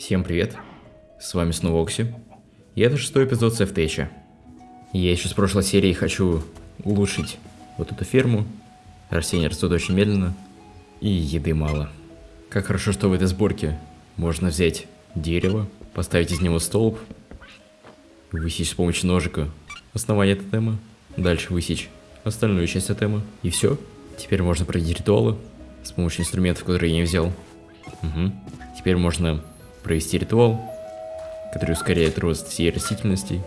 Всем привет, с вами снова Окси, и это шестой эпизод Сефтеча. Я еще с прошлой серии хочу улучшить вот эту ферму, растения растут очень медленно, и еды мало. Как хорошо, что в этой сборке можно взять дерево, поставить из него столб, высечь с помощью ножика основание тотема, дальше высечь остальную часть тотема, и все. Теперь можно проводить ритуалы с помощью инструментов, которые я не взял. Угу. Теперь можно провести ритуал, который ускоряет рост всей растительности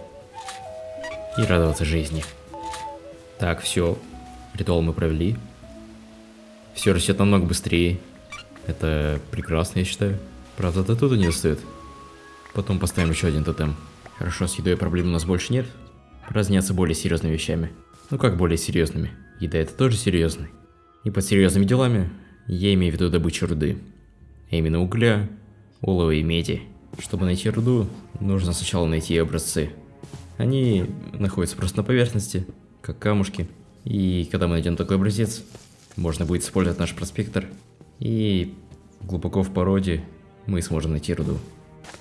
и радоваться жизни. Так, все, ритуал мы провели. Все растет намного быстрее. Это прекрасно, я считаю. Правда, до туда не достает. Потом поставим еще один тотем. Хорошо, с едой проблем у нас больше нет. Пора заняться более серьезными вещами. Ну как более серьезными? Еда это тоже серьезный. И под серьезными делами я имею в виду добычу руды. А именно угля, олова и меди. Чтобы найти руду, нужно сначала найти образцы. Они находятся просто на поверхности, как камушки. И когда мы найдем такой образец, можно будет использовать наш проспектор. И глубоко в породе мы сможем найти руду.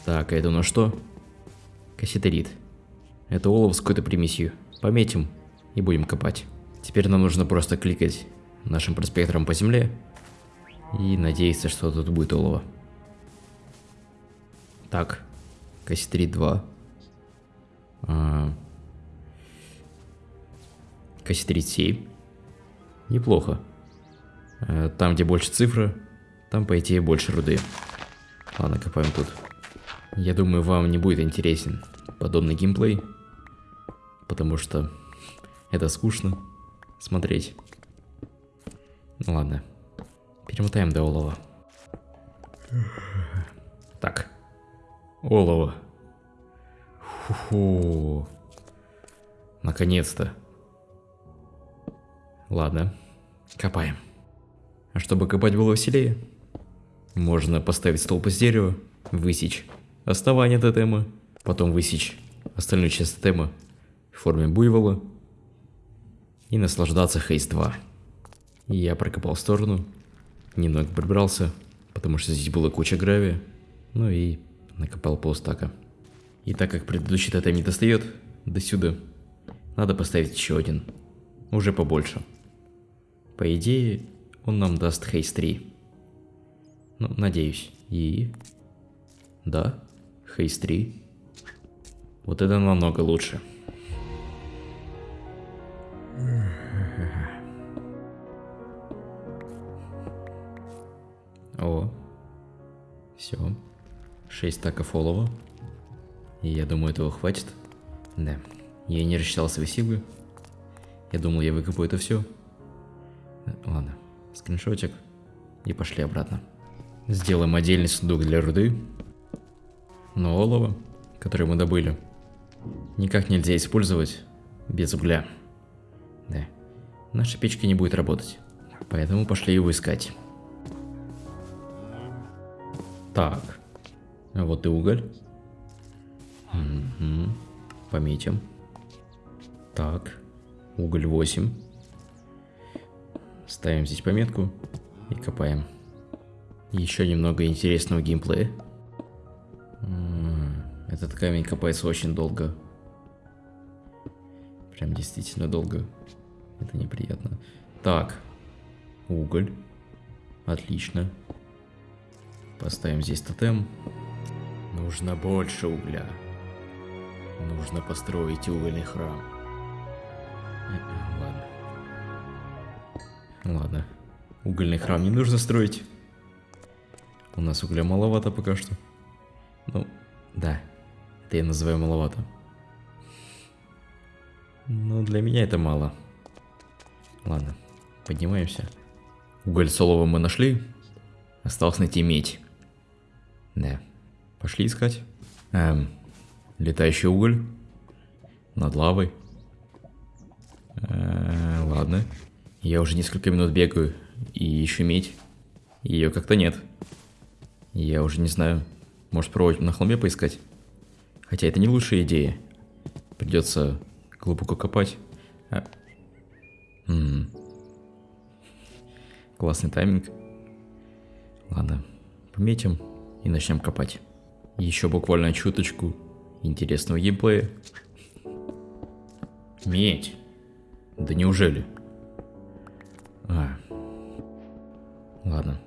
Так, а это у нас что? Касситерит. Это олово с какой-то примесью. Пометим и будем копать. Теперь нам нужно просто кликать нашим проспектором по земле и надеяться, что тут будет олово. Так, касситерит 2. А, касситерит 7. Неплохо. А, там, где больше цифры, там, по идее, больше руды. Ладно, копаем тут. Я думаю, вам не будет интересен подобный геймплей, потому что это скучно смотреть. Ну ладно, перемотаем до олова. Так, олово. Фу-фу. Наконец-то. Ладно, копаем. А чтобы копать было веселее, можно поставить столб из дерева, высечь основание тотема, потом высечь остальную часть тотема в форме буйвола и наслаждаться Хейс 2. Я прокопал сторону, немного прибрался, потому что здесь была куча гравия, ну и накопал полстака. И так как предыдущий тотем не достает до сюда, надо поставить еще один, уже побольше. По идее, он нам даст Хейс 3. Ну, надеюсь. И... Да, Хейс 3. Вот это намного лучше. О, все. 6 стаков олова. И я думаю, этого хватит. Да, я не рассчитал свои силы. Я думал, я выкопаю это все. Ладно, скриншотик. И пошли обратно. Сделаем отдельный сундук для руды. Но олово, которое мы добыли, никак нельзя использовать без угля. Да, наша печка не будет работать. Поэтому пошли его искать. Так, вот и уголь. Угу. Пометим. Так, уголь 8. Ставим здесь пометку и копаем. Еще немного интересного геймплея. Этот камень копается очень долго. Прям действительно долго. Это неприятно. Так, уголь. Отлично. Поставим здесь тотем. Нужно больше угля. Нужно построить угольный храм. Ладно. Ладно. Угольный храм не нужно строить. У нас угля маловато пока что. Ну, да. Это я называю маловато. Но для меня это мало. Ладно, поднимаемся. Уголь солово мы нашли. Осталось найти медь. Да. Пошли искать. Эм, летающий уголь. Над лавой. Э, ладно. Я уже несколько минут бегаю и ищу медь. Ее как-то нет. Я уже не знаю. Может пробовать на холме поискать? Хотя это не лучшая идея. Придется глубоко копать. А... М -м. Классный тайминг. Ладно, пометим и начнем копать. Еще буквально чуточку интересного геймплея. Медь. Да неужели? А. Ладно.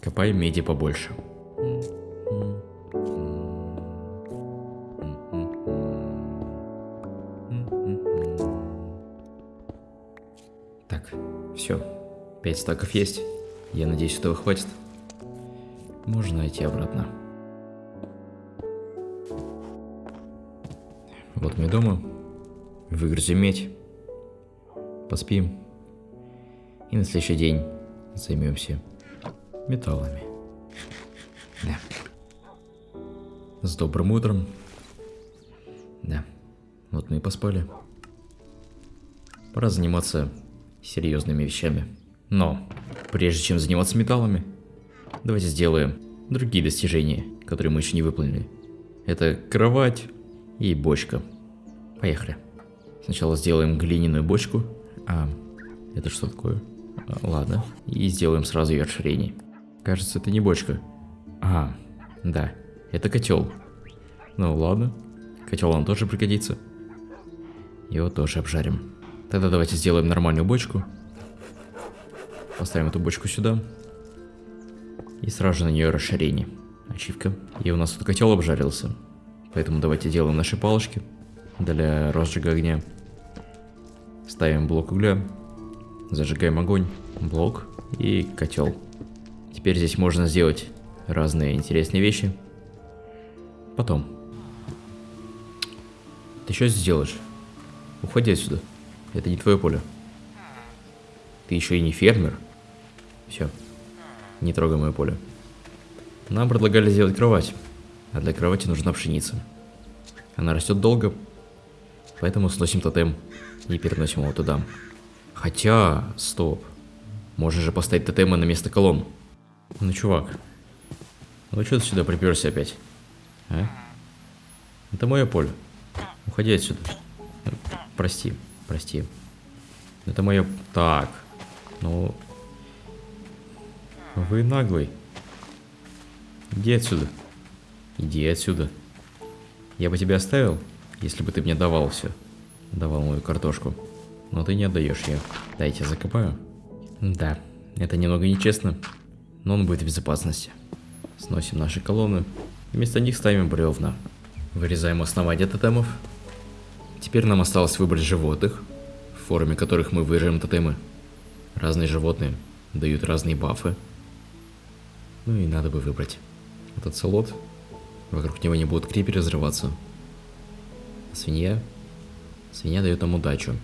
Копаем меди побольше. Так, все. Пять стаков есть. Я надеюсь, этого хватит. Можно идти обратно. Вот мы дома. Выгрузим медь. Поспим. И на следующий день займемся металлами. Да. С добрым утром. Да. Вот мы и поспали. Пора заниматься серьезными вещами. Но, прежде чем заниматься металлами, давайте сделаем другие достижения, которые мы еще не выполнили. Это кровать и бочка. Поехали. Сначала сделаем глиняную бочку. А, это что такое? А, ладно. И сделаем сразу ее расширение. Кажется, это не бочка. А, да. Это котел. Ну ладно. Котел нам тоже пригодится. Его тоже обжарим. Тогда давайте сделаем нормальную бочку. Поставим эту бочку сюда. И сразу на нее расширение. Ачивка. И у нас тут котел обжарился. Поэтому давайте делаем наши палочки для розжига огня. Ставим блок угля. Зажигаем огонь. Блок и котел. Теперь здесь можно сделать разные интересные вещи. Потом. Ты что сделаешь? Уходи отсюда. Это не твое поле. Ты еще и не фермер. Все. Не трогай мое поле. Нам предлагали сделать кровать. А для кровати нужна пшеница. Она растет долго, поэтому сносим тотем и переносим его туда. Хотя, стоп. Можно же поставить тотемы на место колонн. Ну, чувак. Ну, что ты сюда приперся опять? А? Это мое поле. Уходи отсюда. Прости. Прости. Это мое... Так. Ну... Вы наглый. Иди отсюда. Иди отсюда. Я бы тебя оставил, если бы ты мне давал все. Давал мою картошку. Но ты не отдаешь ее. Дайте закопаю. Да, это немного нечестно, но он будет в безопасности. Сносим наши колонны. Вместо них ставим бревна. Вырезаем основание тотемов Теперь нам осталось выбрать животных, в форме которых мы выжжем тотемы. Разные животные дают разные бафы. Ну и надо бы выбрать. Этот солод, вокруг него не будут криперы взрываться. свинья? Свинья дает нам удачу.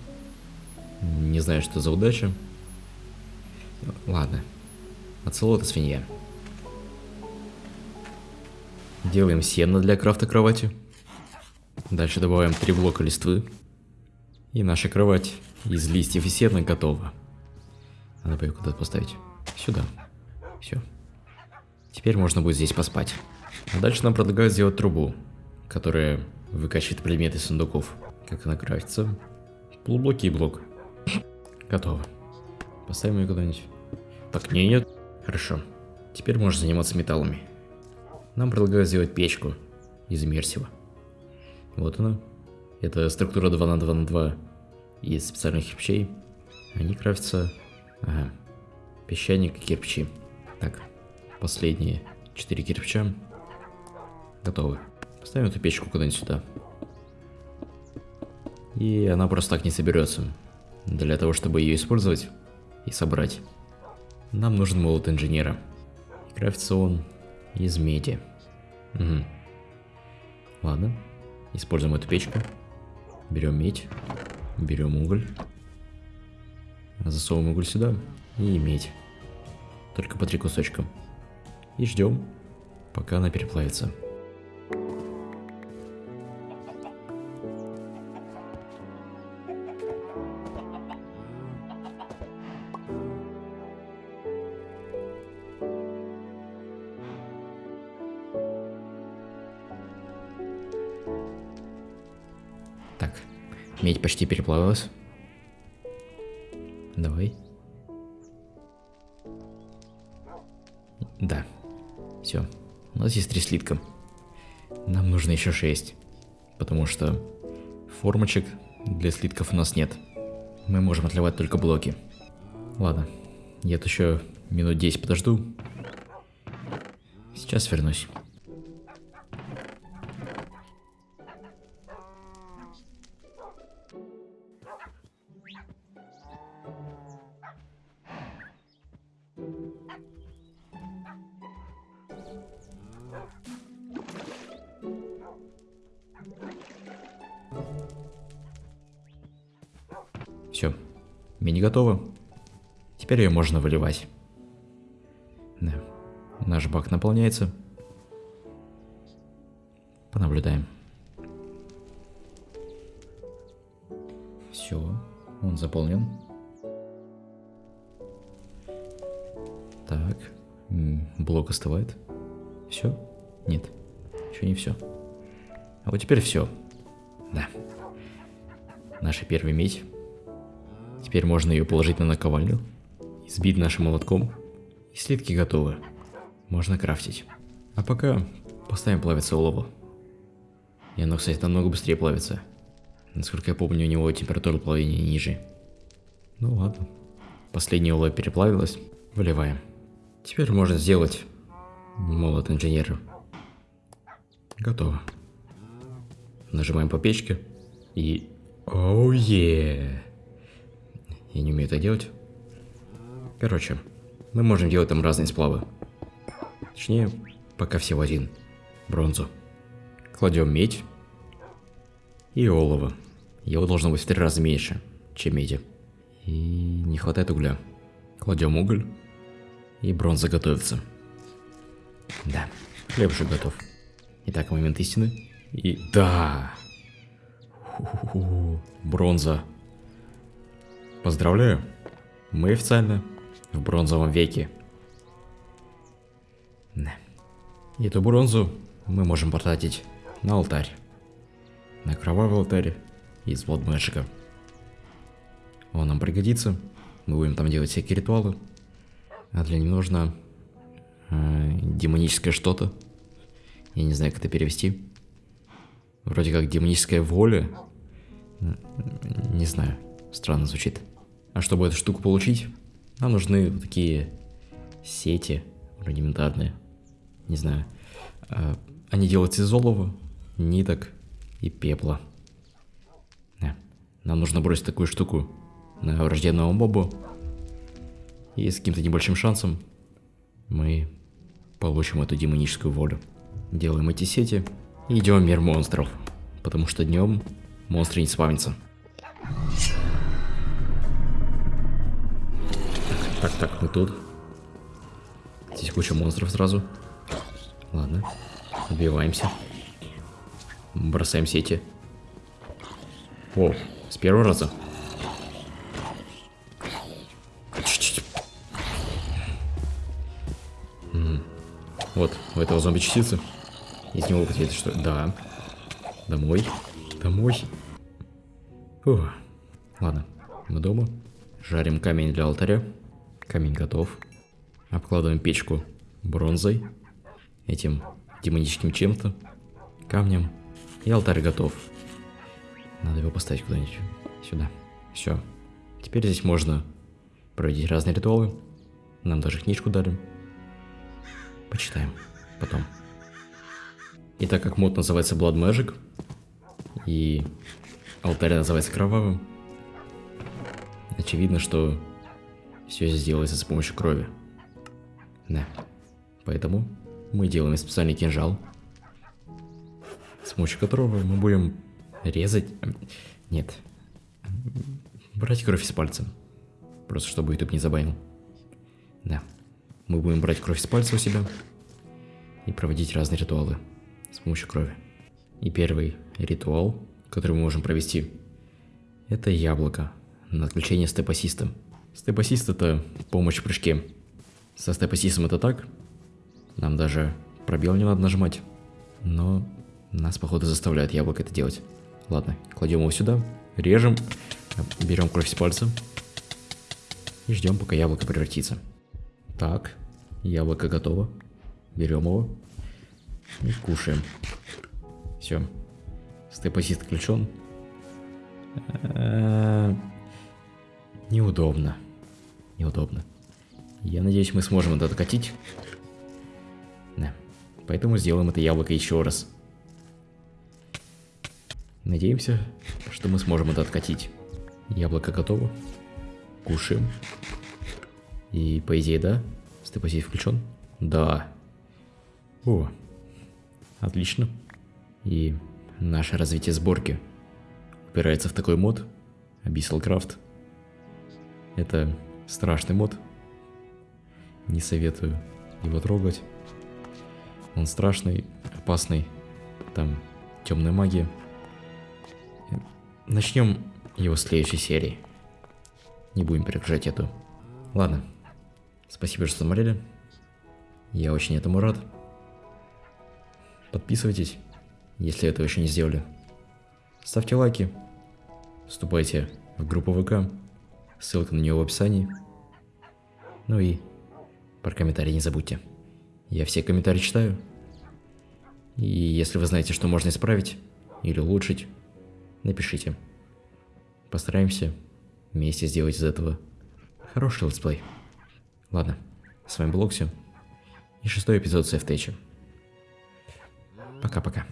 Не знаю, что за удача. Ладно. Оцелот и свинья. Делаем сено для крафта кровати. Дальше добавляем три блока листвы. И наша кровать из листьев и сена готова. Надо бы ее куда-то поставить. Сюда. Все. Теперь можно будет здесь поспать. А дальше нам предлагают сделать трубу, которая выкачивает предметы сундуков. Как она крафтится? Полублоки и блок. Готово. Поставим ее куда-нибудь. Так, не, нет. Хорошо. Теперь можно заниматься металлами. Нам предлагают сделать печку из иммерсива. Вот она. Это структура 2 на 2 на 2 из специальных кирпичей. Они крафтятся... Ага. Песчаник и кирпичи. Так, последние 4 кирпича. Готовы. Поставим эту печку куда-нибудь сюда. И она просто так не соберется. Для того, чтобы ее использовать и собрать, нам нужен молот инженера. Крафтится он из меди. Угу. Ладно. Используем эту печку. Берем медь. Берем уголь. Засовываем уголь сюда. И медь. Только по три кусочка. И ждем, пока она переплавится. Медь почти переплавилась. Давай. Нас есть три слитка. Нам нужно еще 6. Потому что формочек для слитков у нас нет. Мы можем отливать только блоки. Ладно, я тут еще минут 10 подожду. Сейчас вернусь. Все, мини готова. Теперь ее можно выливать. Да. Наш бак наполняется. Понаблюдаем. Все, он заполнен. Так, блок остывает. Все? Нет, еще не все. А вот теперь все. Да. Наша первая медь. Теперь можно ее положить на наковальню, избить нашим молотком, и слитки готовы. Можно крафтить. А пока поставим плавиться олово. И оно, кстати, намного быстрее плавится. Насколько я помню, у него температура плавления ниже. Ну ладно. Последнее олово переплавилось. Выливаем. Теперь можно сделать молот инженера. Готово. Нажимаем по печке. И... Оу, oh, yeah. Я не умею это делать. Короче, мы можем делать там разные сплавы. Точнее, пока всего один. Бронзу. Кладем медь и олово. Его должно быть в три раза меньше, чем меди. И не хватает угля. Кладем уголь, и бронза готовится. Да, хлеб уже готов. Итак, момент истины. И да! Ху -ху -ху. Бронза Поздравляю, мы официально в бронзовом веке. И эту бронзу мы можем потратить на алтарь. На кровавый алтарь из Blood Magic. Он нам пригодится. Мы будем там делать всякие ритуалы. А для них нужно э, демоническое что-то. Я не знаю, как это перевести. Вроде как демоническая воля. Не знаю. Странно звучит. А чтобы эту штуку получить, нам нужны вот такие сети рудиментарные. Не знаю. А, они делаются из олова, ниток и пепла. Нам нужно бросить такую штуку на враждебного моба. И с каким-то небольшим шансом мы получим эту демоническую волю. Делаем эти сети и идем в мир монстров. Потому что днем монстры не спавнятся. Так, так, мы тут. Здесь куча монстров сразу. Ладно. Убиваемся. Бросаем сети. О, с первого раза. Вот, у этого зомби частицы. Из него какие-то что? Да. Домой. Домой. Фу. Ладно, мы дома. Жарим камень для алтаря. Камень готов. Обкладываем печку бронзой, этим демоническим чем-то, камнем. И алтарь готов. Надо его поставить куда-нибудь. Сюда. Все. Теперь здесь можно проводить разные ритуалы. Нам даже книжку дали. Почитаем потом. И так как мод называется Blood Magic, и алтарь называется Кровавым, очевидно, что все здесь делается с помощью крови. Да. Поэтому мы делаем специальный кинжал, с помощью которого мы будем резать... Нет. Брать кровь из пальца. Просто чтобы YouTube не забанил. Да. Мы будем брать кровь из пальца у себя и проводить разные ритуалы с помощью крови. И первый ритуал, который мы можем провести, это яблоко на отключение степасиста. Степ-ассист это помощь в прыжке. Со степ-ассистом это так. Нам даже пробел не надо нажимать. Но нас, походу, заставляет яблоко это делать. Ладно, кладем его сюда, режем, берем кровь с пальца и ждем, пока яблоко превратится. Так, яблоко готово. Берем его и кушаем. Все. Степ-ассист включен. Неудобно. Неудобно. Я надеюсь, мы сможем это откатить. Да. Поэтому сделаем это яблоко еще раз. Надеемся, что мы сможем это откатить. Яблоко готово. Кушаем. И по идее, да? Степосей включен? Да. О, отлично. И наше развитие сборки упирается в такой мод, Abyssal Craft. Это страшный мод. Не советую его трогать. Он страшный, опасный. Там темная магия. Начнем его следующей серии. Не будем перегружать эту. Ладно. Спасибо, что смотрели. Я очень этому рад. Подписывайтесь, если этого еще не сделали. Ставьте лайки. Вступайте в группу ВК. Ссылка на нее в описании. Ну и про комментарии не забудьте. Я все комментарии читаю. И если вы знаете, что можно исправить или улучшить, напишите. Постараемся вместе сделать из этого хороший летсплей. Ладно, с вами был Окси и шестой эпизод Сейфтеча. Пока-пока.